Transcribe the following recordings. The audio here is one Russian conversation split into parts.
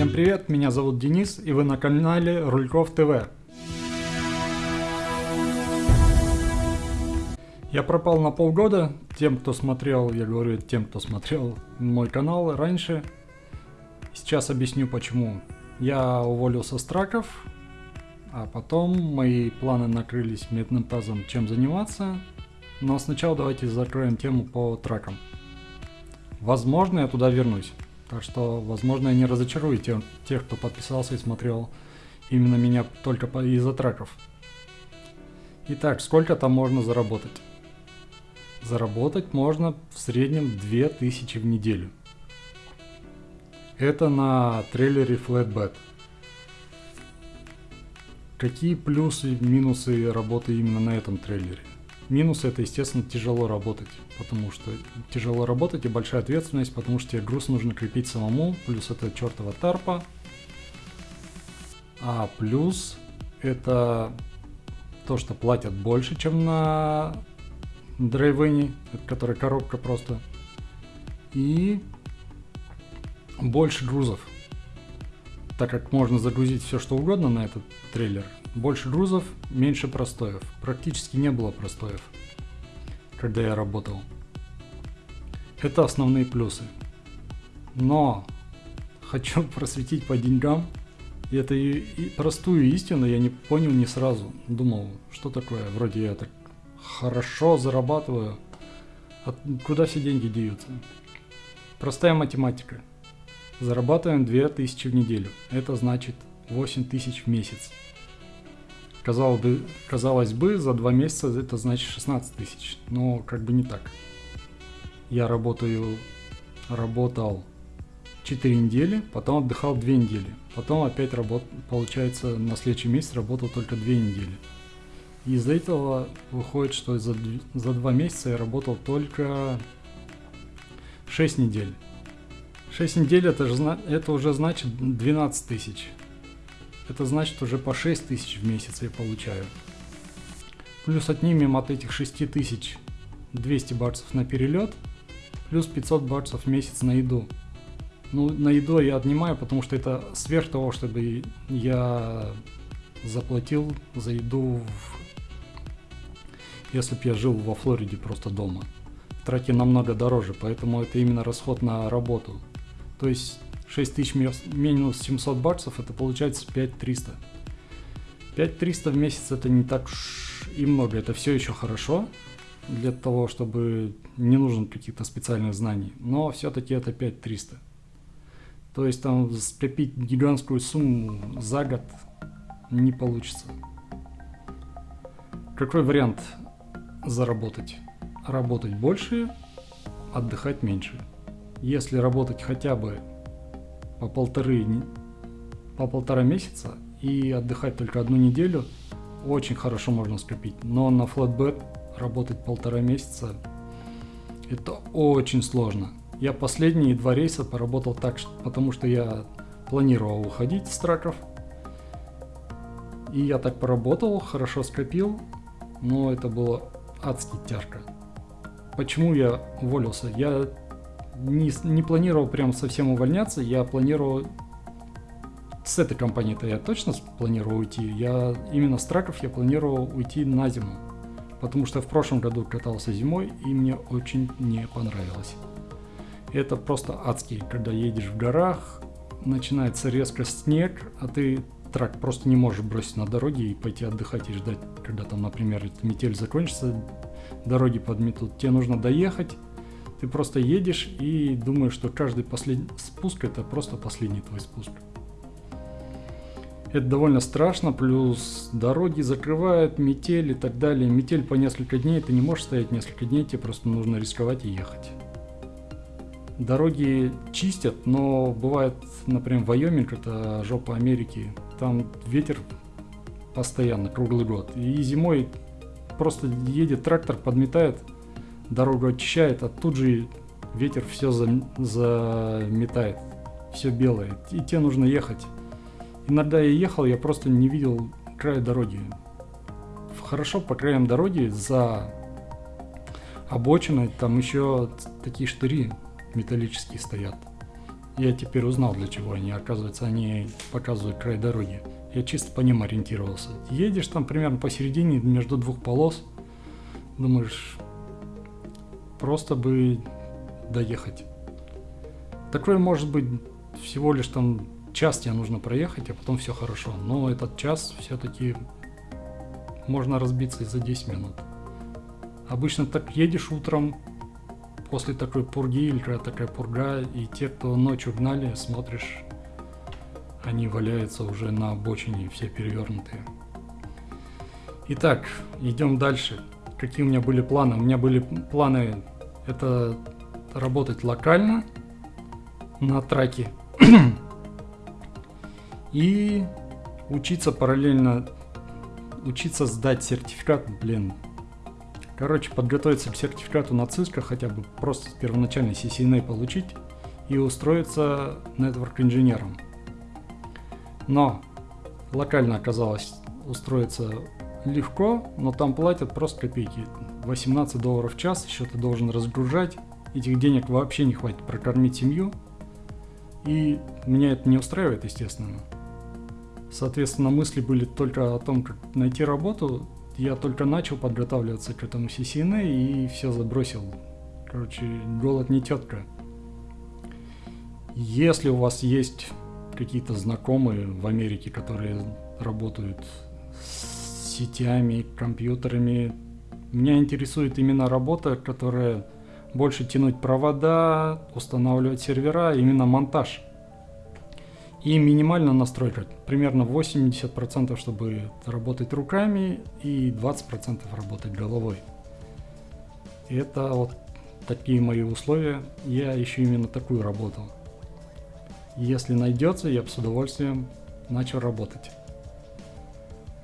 Всем привет, меня зовут Денис и вы на канале Рульков ТВ. Я пропал на полгода, тем кто смотрел, я говорю тем кто смотрел мой канал раньше. Сейчас объясню почему. Я уволился с траков, а потом мои планы накрылись медным тазом чем заниматься. Но сначала давайте закроем тему по тракам. Возможно, я туда вернусь. Так что, возможно, я не разочарую тех, тех кто подписался и смотрел именно меня только из-за треков. Итак, сколько там можно заработать? Заработать можно в среднем 2000 в неделю. Это на трейлере Flatbed. Какие плюсы и минусы работы именно на этом трейлере? Минус это, естественно, тяжело работать, потому что тяжело работать и большая ответственность, потому что тебе груз нужно крепить самому, плюс это чертова тарпа. А плюс это то, что платят больше, чем на драйвене, которая коробка просто. И больше грузов. Так как можно загрузить все что угодно на этот трейлер, больше грузов, меньше простоев. Практически не было простоев, когда я работал. Это основные плюсы. Но хочу просветить по деньгам. И это и, простую истину я не понял не сразу. Думал, что такое, вроде я так хорошо зарабатываю. А куда все деньги деются? Простая математика. Зарабатываем 2000 в неделю. Это значит 8000 в месяц. Казалось бы, казалось бы, за два месяца это значит 16 тысяч, но как бы не так. Я работаю, работал 4 недели, потом отдыхал 2 недели, потом опять работ, получается на следующий месяц работал только 2 недели. И из-за этого выходит, что за, за 2 месяца я работал только 6 недель. 6 недель это, же, это уже значит 12 тысяч. Это значит уже по 6 тысяч в месяц я получаю. Плюс отнимем от этих 6 тысяч 200 баксов на перелет, плюс 500 баксов в месяц на еду. Ну, на еду я отнимаю, потому что это сверх того, чтобы я заплатил за еду, в... если бы я жил во Флориде просто дома. Трати намного дороже, поэтому это именно расход на работу. То есть 6000 минус 700 баксов, это получается 5300. 5300 в месяц это не так и много, это все еще хорошо для того, чтобы не нужен каких-то специальных знаний, но все-таки это 5300. То есть там скопить гигантскую сумму за год не получится. Какой вариант заработать? Работать больше, отдыхать меньше. Если работать хотя бы по полторы, по полтора месяца и отдыхать только одну неделю, очень хорошо можно скопить. Но на flatbed работать полтора месяца это очень сложно. Я последние два рейса поработал так, потому что я планировал уходить с траков. И я так поработал, хорошо скопил, но это было адски тяжко. Почему я уволился? Я не, не планировал прям совсем увольняться, я планировал... С этой компании-то я точно планировал уйти. Я именно с траков я планировал уйти на зиму. Потому что в прошлом году катался зимой и мне очень не понравилось. Это просто адский, когда едешь в горах, начинается резко снег, а ты трак просто не можешь бросить на дороге и пойти отдыхать и ждать, когда там, например, метель закончится, дороги подметут. Тебе нужно доехать, ты просто едешь и думаешь, что каждый последний спуск это просто последний твой спуск. Это довольно страшно, плюс дороги закрывают, метель и так далее. Метель по несколько дней, ты не можешь стоять несколько дней, тебе просто нужно рисковать и ехать. Дороги чистят, но бывает, например, Вайоминг, это жопа Америки, там ветер постоянно, круглый год. И зимой просто едет трактор, подметает, дорогу очищает, а тут же ветер все заметает, все белое, и тебе нужно ехать. Иногда я ехал, я просто не видел края дороги. Хорошо по краям дороги за обочиной там еще такие штыри металлические стоят. Я теперь узнал, для чего они. Оказывается, они показывают край дороги. Я чисто по ним ориентировался. Едешь там примерно посередине, между двух полос. Думаешь, просто бы доехать. Такое может быть всего лишь там час тебе нужно проехать, а потом все хорошо. Но этот час все-таки можно разбиться и за 10 минут. Обычно так едешь утром, после такой пурги, или когда такая пурга, и те, кто ночью гнали, смотришь, они валяются уже на обочине, все перевернутые. Итак, идем дальше. Какие у меня были планы? У меня были планы это работать локально на траке и учиться параллельно, учиться сдать сертификат, блин, Короче, подготовиться к сертификату на Cisco, хотя бы просто первоначальный CCNA получить и устроиться network инженером. Но локально оказалось устроиться легко, но там платят просто копейки. 18 долларов в час, еще ты должен разгружать. Этих денег вообще не хватит прокормить семью. И меня это не устраивает, естественно. Соответственно, мысли были только о том, как найти работу, я только начал подготавливаться к этому CCNA и все забросил. Короче, голод не тетка. Если у вас есть какие-то знакомые в Америке, которые работают с сетями, компьютерами, меня интересует именно работа, которая больше тянуть провода, устанавливать сервера, именно монтаж. И минимально настройка, примерно 80%, чтобы работать руками и 20% работать головой. Это вот такие мои условия. Я ищу именно такую работу. Если найдется, я с удовольствием начал работать.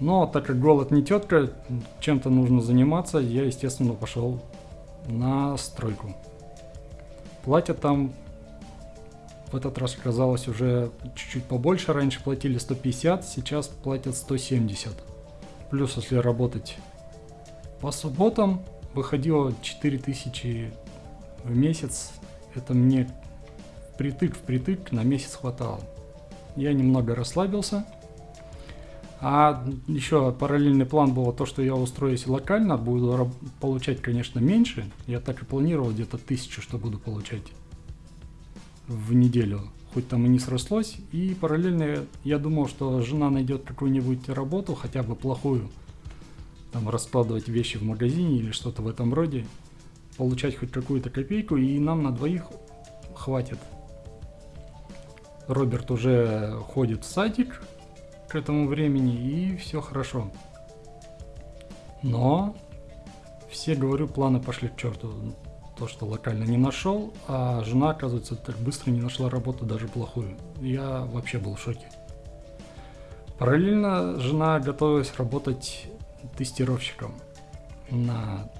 Но так как голод не тетка, чем-то нужно заниматься, я, естественно, пошел на стройку. Платят там в этот раз оказалось уже чуть-чуть побольше. Раньше платили 150, сейчас платят 170. Плюс, если работать по субботам, выходило 4000 в месяц. Это мне притык в притык на месяц хватало. Я немного расслабился. А еще параллельный план был то, что я устроюсь локально, буду получать, конечно, меньше. Я так и планировал где-то тысячу, что буду получать в неделю, хоть там и не срослось. И параллельно я думал, что жена найдет какую-нибудь работу, хотя бы плохую, там раскладывать вещи в магазине или что-то в этом роде, получать хоть какую-то копейку, и нам на двоих хватит. Роберт уже ходит в садик к этому времени, и все хорошо. Но все, говорю, планы пошли к черту то, что локально не нашел, а жена, оказывается, так быстро не нашла работу, даже плохую. Я вообще был в шоке. Параллельно жена готовилась работать тестировщиком. Она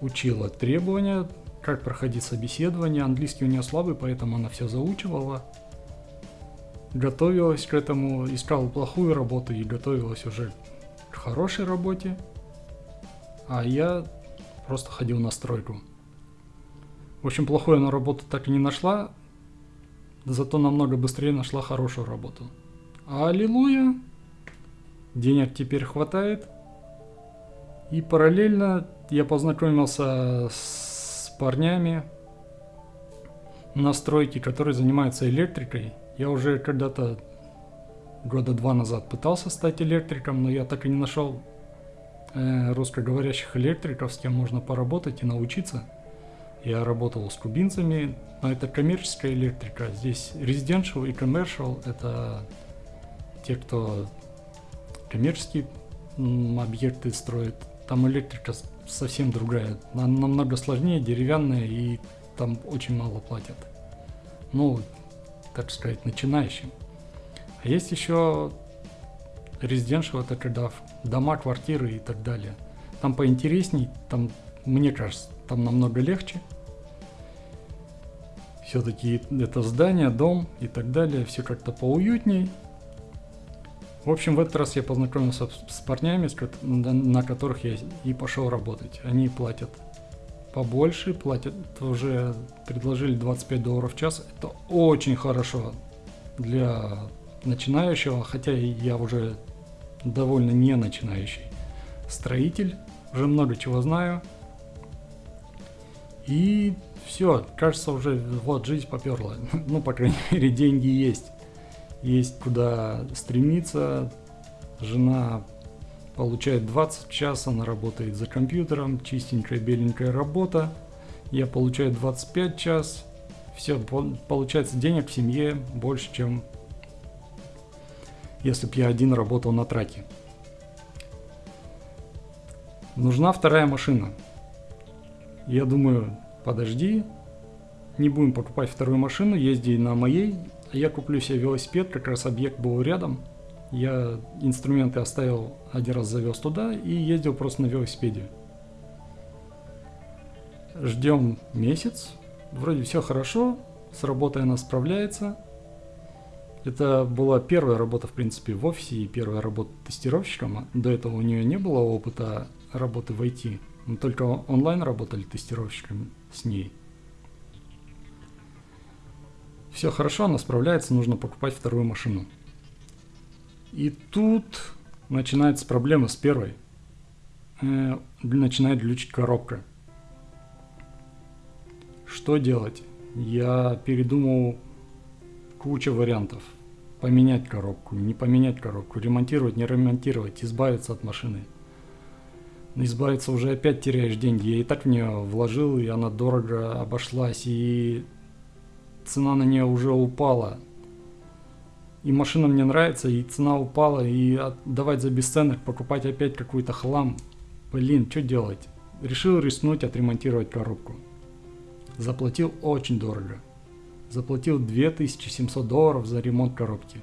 учила требования, как проходить собеседование. Английский у нее слабый, поэтому она все заучивала. Готовилась к этому, искала плохую работу и готовилась уже к хорошей работе. А я просто ходил на стройку. В общем, плохую она работу так и не нашла, зато намного быстрее нашла хорошую работу. Аллилуйя! Денег теперь хватает. И параллельно я познакомился с парнями на стройке, которые занимаются электрикой. Я уже когда-то года два назад пытался стать электриком, но я так и не нашел э, русскоговорящих электриков, с кем можно поработать и научиться. Я работал с кубинцами, но это коммерческая электрика. Здесь residential и commercial – это те, кто коммерческие объекты строит. Там электрика совсем другая, она намного сложнее, деревянная и там очень мало платят. Ну, так сказать, начинающим. А есть еще Residential это когда дома, квартиры и так далее. Там поинтересней, там, мне кажется, там намного легче. Все-таки это здание, дом и так далее, все как-то поуютней. В общем, в этот раз я познакомился с парнями, на которых я и пошел работать. Они платят побольше, платят уже предложили 25 долларов в час. Это очень хорошо для начинающего, хотя я уже довольно не начинающий строитель, уже много чего знаю. И все, кажется, уже вот жизнь поперла. Ну, по крайней мере, деньги есть. Есть куда стремиться. Жена получает 20 час, она работает за компьютером, чистенькая беленькая работа. Я получаю 25 час. Все, получается денег в семье больше, чем если бы я один работал на траке. Нужна вторая машина. Я думаю, подожди, не будем покупать вторую машину, езди на моей, а я куплю себе велосипед, как раз объект был рядом. Я инструменты оставил, один раз завез туда и ездил просто на велосипеде. Ждем месяц, вроде все хорошо, с работой она справляется. Это была первая работа, в принципе, в офисе и первая работа тестировщиком. До этого у нее не было опыта работы в IT. Мы только онлайн работали тестировщиками с ней. Все хорошо, она справляется, нужно покупать вторую машину. И тут начинается проблема с первой. Э, начинает глючить коробка. Что делать? Я передумал куча вариантов. Поменять коробку, не поменять коробку, ремонтировать, не ремонтировать, избавиться от машины – избавиться уже опять теряешь деньги. Я и так в нее вложил, и она дорого обошлась, и цена на нее уже упала. И машина мне нравится, и цена упала, и отдавать за бесценок, покупать опять какой-то хлам. Блин, что делать? Решил рискнуть отремонтировать коробку. Заплатил очень дорого. Заплатил 2700 долларов за ремонт коробки.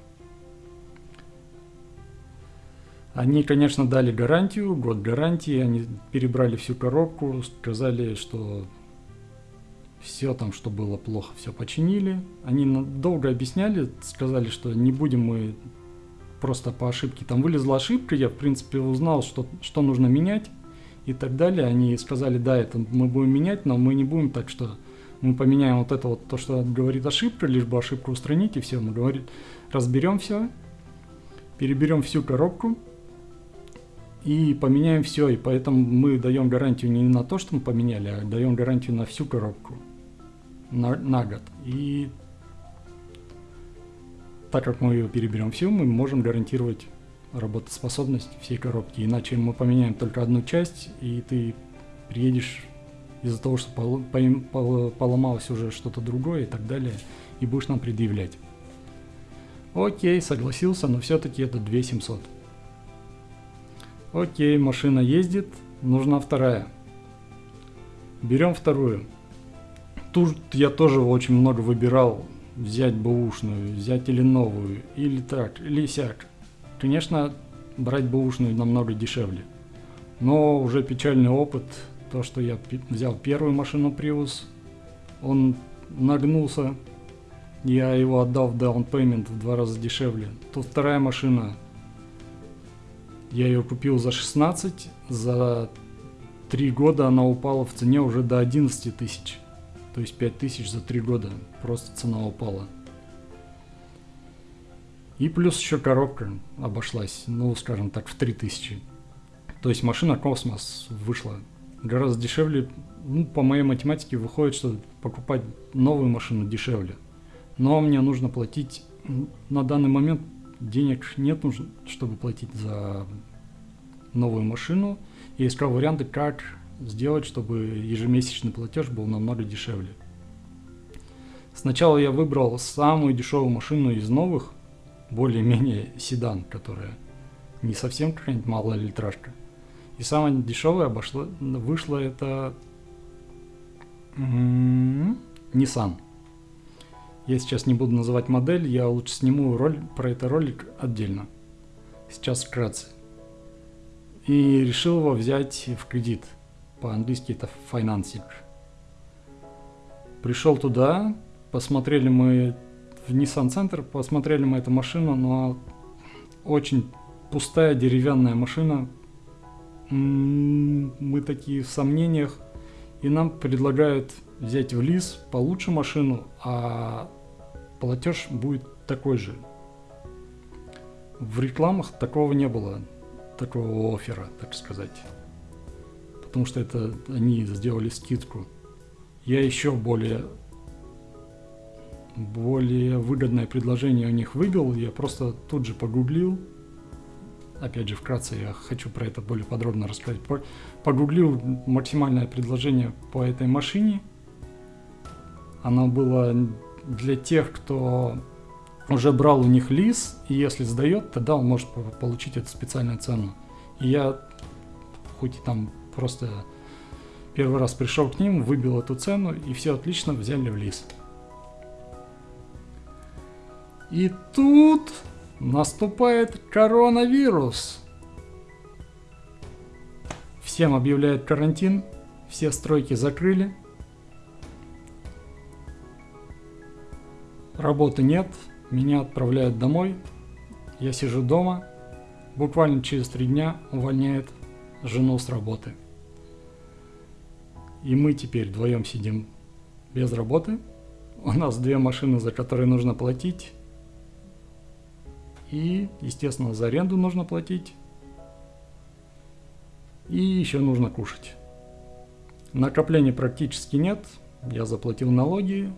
Они, конечно, дали гарантию, год гарантии, они перебрали всю коробку, сказали, что все там, что было плохо, все починили. Они долго объясняли, сказали, что не будем мы просто по ошибке. Там вылезла ошибка, я, в принципе, узнал, что, что нужно менять и так далее. Они сказали, да, это мы будем менять, но мы не будем так, что мы поменяем вот это вот, то, что говорит ошибка, лишь бы ошибку устранить, и все, мы говорим, разберем все, переберем всю коробку, и поменяем все. И поэтому мы даем гарантию не на то, что мы поменяли, а даем гарантию на всю коробку на, на год. И так как мы ее переберем всю, мы можем гарантировать работоспособность всей коробки. Иначе мы поменяем только одну часть, и ты приедешь из-за того, что пол, пол, поломалось уже что-то другое и так далее, и будешь нам предъявлять. Окей, согласился, но все-таки это 2700. Окей, машина ездит, нужна вторая. Берем вторую. Тут я тоже очень много выбирал. Взять бэушную, взять или новую, или так, или сяк. Конечно, брать бэушную намного дешевле. Но уже печальный опыт, то что я взял первую машину Prius, он нагнулся, я его отдал в payment в два раза дешевле. Тут вторая машина я ее купил за 16, за 3 года она упала в цене уже до 11 тысяч. То есть 5 тысяч за 3 года. Просто цена упала. И плюс еще коробка обошлась, ну, скажем так, в 3000. То есть машина Космос вышла гораздо дешевле. Ну, по моей математике выходит, что покупать новую машину дешевле. Но мне нужно платить на данный момент денег нет, нужно, чтобы платить за новую машину. И искал варианты, как сделать, чтобы ежемесячный платеж был намного дешевле. Сначала я выбрал самую дешевую машину из новых, более-менее седан, которая не совсем какая-нибудь малая литражка. И самая дешевая обошла, вышла это Nissan. Я сейчас не буду называть модель, я лучше сниму роль, про это ролик отдельно. Сейчас вкратце. И решил его взять в кредит. По-английски это financing. Пришел туда, посмотрели мы в Nissan Center, посмотрели мы эту машину, но очень пустая деревянная машина. Мы такие в сомнениях. и нам предлагают взять в лиз получше машину, а платеж будет такой же. В рекламах такого не было, такого оффера, так сказать. Потому что это они сделали скидку. Я еще более более выгодное предложение у них выбил. Я просто тут же погуглил. Опять же, вкратце я хочу про это более подробно рассказать. Погуглил максимальное предложение по этой машине. Оно было для тех, кто уже брал у них лиз, и если сдает, тогда он может получить эту специальную цену. И я, хоть и там просто первый раз пришел к ним, выбил эту цену, и все отлично, взяли в лиз. И тут наступает коронавирус. Всем объявляют карантин, все стройки закрыли. Работы нет, меня отправляют домой. Я сижу дома. Буквально через три дня увольняет жену с работы. И мы теперь вдвоем сидим без работы. У нас две машины, за которые нужно платить. И, естественно, за аренду нужно платить. И еще нужно кушать. Накоплений практически нет. Я заплатил налоги,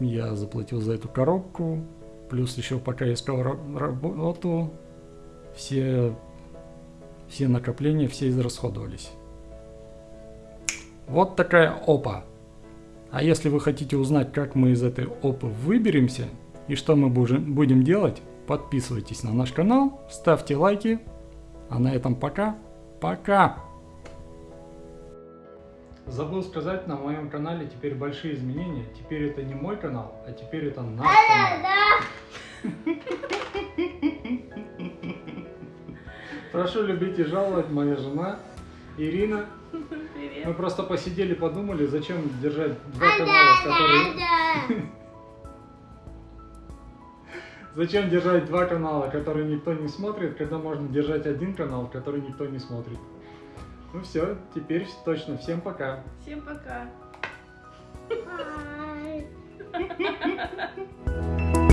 я заплатил за эту коробку, плюс еще пока искал работу, все, все накопления, все израсходовались. Вот такая опа. А если вы хотите узнать, как мы из этой опы выберемся и что мы будем делать, Подписывайтесь на наш канал, ставьте лайки. А на этом пока. Пока! Забыл сказать, на моем канале теперь большие изменения. Теперь это не мой канал, а теперь это наш канал. Прошу любить и жаловать, моя жена Ирина. Мы просто посидели, подумали, зачем держать два канала, которые... Зачем держать два канала, которые никто не смотрит, когда можно держать один канал, который никто не смотрит? Ну все, теперь точно. Всем пока. Всем пока.